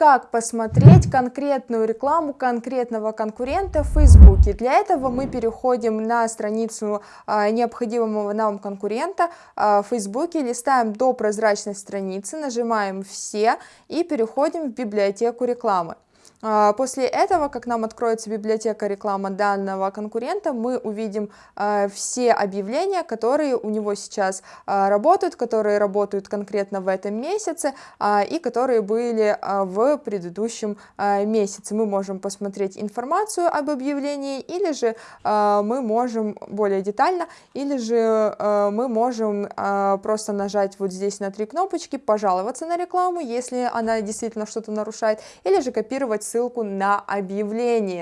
как посмотреть конкретную рекламу конкретного конкурента в Фейсбуке. Для этого мы переходим на страницу а, необходимого нам конкурента а, в Фейсбуке, листаем до прозрачной страницы, нажимаем «Все» и переходим в библиотеку рекламы. А, после этого, как нам откроется библиотека рекламы данного конкурента, мы увидим а, все объявления, которые у него сейчас а, работают, которые работают конкретно в этом месяце и которые были в предыдущем месяце. Мы можем посмотреть информацию об объявлении, или же мы можем более детально, или же мы можем просто нажать вот здесь на три кнопочки, пожаловаться на рекламу, если она действительно что-то нарушает, или же копировать ссылку на объявление.